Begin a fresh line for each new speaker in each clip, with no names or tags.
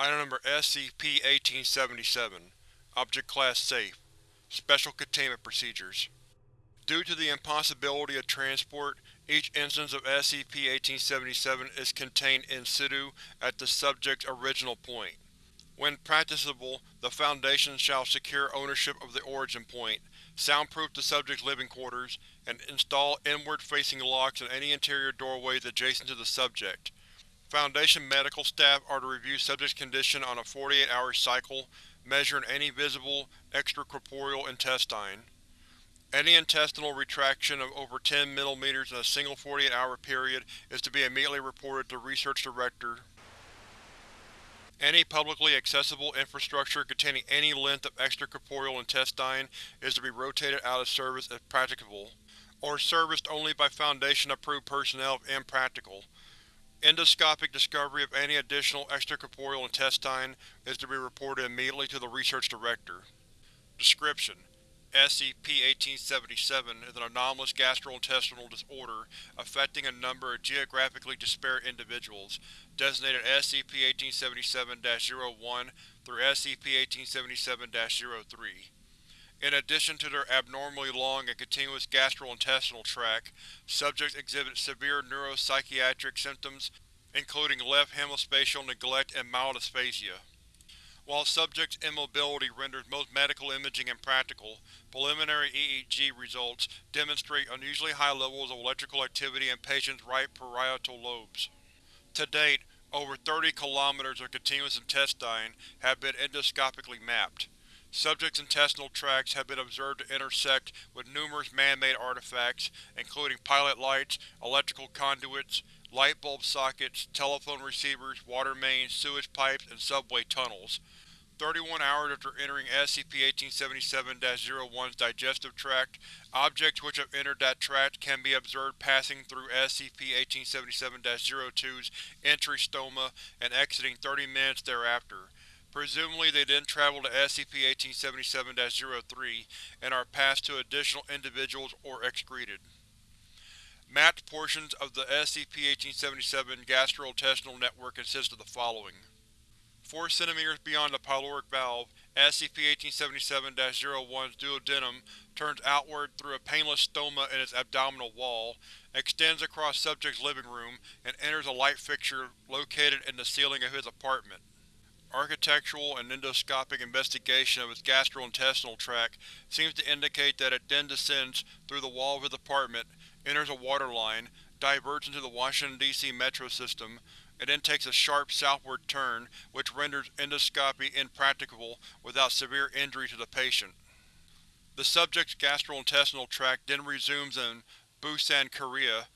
Item Number SCP-1877 Object Class Safe Special Containment Procedures Due to the impossibility of transport, each instance of SCP-1877 is contained in situ at the subject's original point. When practicable, the Foundation shall secure ownership of the origin point, soundproof the subject's living quarters, and install inward-facing locks in any interior doorways adjacent to the subject. Foundation medical staff are to review subject's condition on a 48-hour cycle, measuring any visible extracorporeal intestine. Any intestinal retraction of over 10 mm in a single 48-hour period is to be immediately reported to Research Director. Any publicly accessible infrastructure containing any length of extracorporeal intestine is to be rotated out of service if practicable, or serviced only by Foundation-approved personnel if impractical. Endoscopic discovery of any additional extracorporeal intestine is to be reported immediately to the Research Director. Description: SCP-1877 is an anomalous gastrointestinal disorder affecting a number of geographically disparate individuals, designated SCP-1877-01 through SCP-1877-03. In addition to their abnormally long and continuous gastrointestinal tract, subjects exhibit severe neuropsychiatric symptoms, including left hemispatial neglect and mild aphasia. While subject's immobility renders most medical imaging impractical, preliminary EEG results demonstrate unusually high levels of electrical activity in patients' right parietal lobes. To date, over 30 kilometers of continuous intestine have been endoscopically mapped. Subject's intestinal tracts have been observed to intersect with numerous man-made artifacts, including pilot lights, electrical conduits, light bulb sockets, telephone receivers, water mains, sewage pipes, and subway tunnels. 31 hours after entering SCP-1877-01's digestive tract, objects which have entered that tract can be observed passing through SCP-1877-02's entry stoma and exiting 30 minutes thereafter. Presumably they then travel to SCP-1877-03 and are passed to additional individuals or excreted. Mapped portions of the SCP-1877 gastrointestinal network consist of the following. 4 cm beyond the pyloric valve, SCP-1877-01's duodenum turns outward through a painless stoma in its abdominal wall, extends across subject's living room, and enters a light fixture located in the ceiling of his apartment. Architectural and endoscopic investigation of its gastrointestinal tract seems to indicate that it then descends through the wall of his apartment, enters a water line, diverts into the Washington, D.C. metro system, and then takes a sharp southward turn, which renders endoscopy impracticable without severe injury to the patient. The subject's gastrointestinal tract then resumes in Busan, Korea,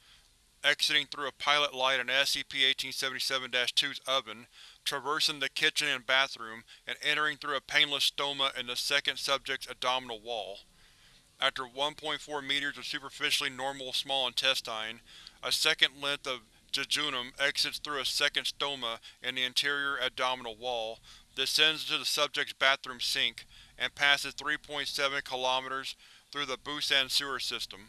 exiting through a pilot light in SCP-1877-2's oven, traversing the kitchen and bathroom, and entering through a painless stoma in the second subject's abdominal wall. After 1.4 meters of superficially normal small intestine, a second length of jejunum exits through a second stoma in the interior abdominal wall, descends into the subject's bathroom sink, and passes 3.7 kilometers through the Busan sewer system.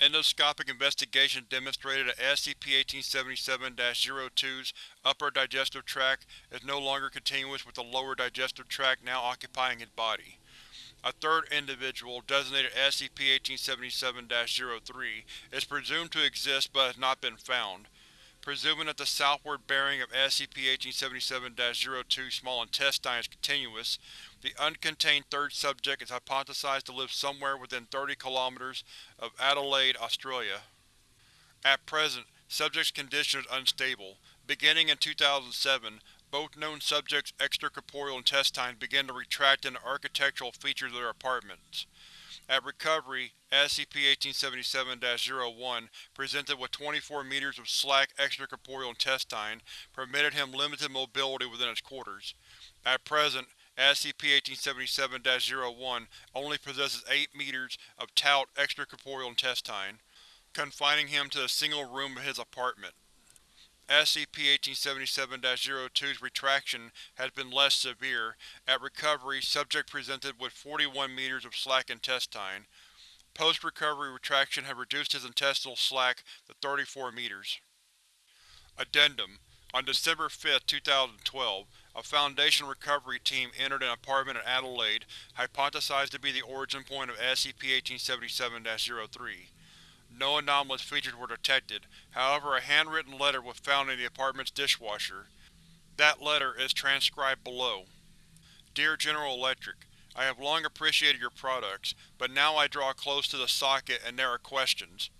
Endoscopic investigation demonstrated that SCP-1877-02's upper digestive tract is no longer continuous with the lower digestive tract now occupying his body. A third individual, designated SCP-1877-03, is presumed to exist but has not been found. Presuming that the southward bearing of SCP-1877-02's small intestine is continuous, the uncontained third subject is hypothesized to live somewhere within 30 km of Adelaide, Australia. At present, subject's condition is unstable. Beginning in 2007, both known subjects' extracorporeal intestines began to retract into architectural features of their apartments. At recovery, SCP-1877-01 presented with 24 meters of slack extracorporeal intestine permitted him limited mobility within its quarters. At present, SCP-1877-01 only possesses 8 meters of taut extracorporeal intestine, confining him to a single room of his apartment. SCP-1877-02's retraction has been less severe. At recovery, subject presented with 41 meters of slack intestine. Post-recovery retraction had reduced his intestinal slack to 34 meters. Addendum on December 5, 2012, a Foundation recovery team entered an apartment in Adelaide, hypothesized to be the origin point of SCP-1877-03. No anomalous features were detected, however a handwritten letter was found in the apartment's dishwasher. That letter is transcribed below. Dear General Electric, I have long appreciated your products, but now I draw close to the socket and there are questions.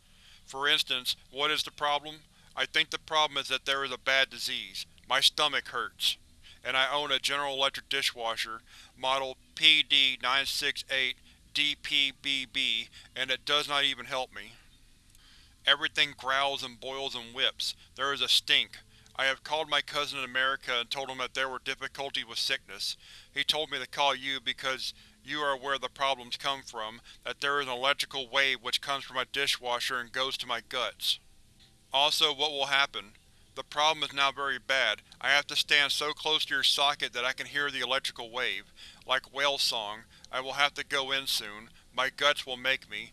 For instance, what is the problem? I think the problem is that there is a bad disease. My stomach hurts. And I own a General Electric dishwasher, model PD-968-DPBB, and it does not even help me. Everything growls and boils and whips. There is a stink. I have called my cousin in America and told him that there were difficulties with sickness. He told me to call you because you are where the problems come from, that there is an electrical wave which comes from my dishwasher and goes to my guts. Also, what will happen? The problem is now very bad. I have to stand so close to your socket that I can hear the electrical wave. Like whale song, I will have to go in soon. My guts will make me.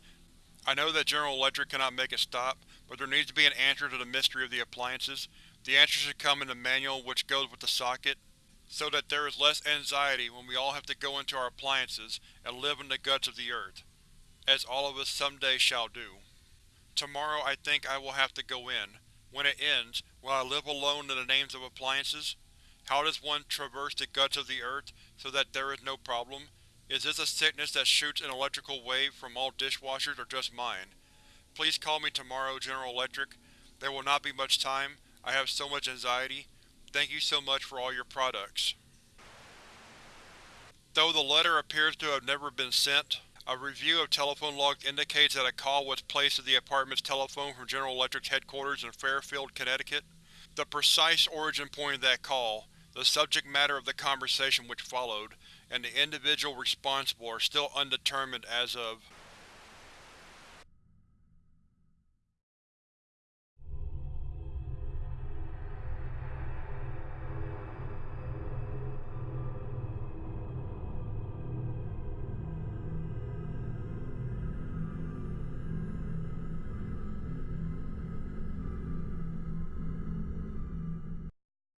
I know that General Electric cannot make it stop, but there needs to be an answer to the mystery of the appliances. The answer should come in the manual which goes with the socket, so that there is less anxiety when we all have to go into our appliances and live in the guts of the earth. As all of us someday shall do. Tomorrow I think I will have to go in. When it ends, will I live alone in the names of appliances? How does one traverse the guts of the earth so that there is no problem? Is this a sickness that shoots an electrical wave from all dishwashers or just mine? Please call me tomorrow, General Electric. There will not be much time. I have so much anxiety. Thank you so much for all your products. Though the letter appears to have never been sent, a review of telephone logs indicates that a call was placed to the apartment's telephone from General Electric's headquarters in Fairfield, Connecticut. The precise origin point of that call, the subject matter of the conversation which followed, and the individual responsible are still undetermined as of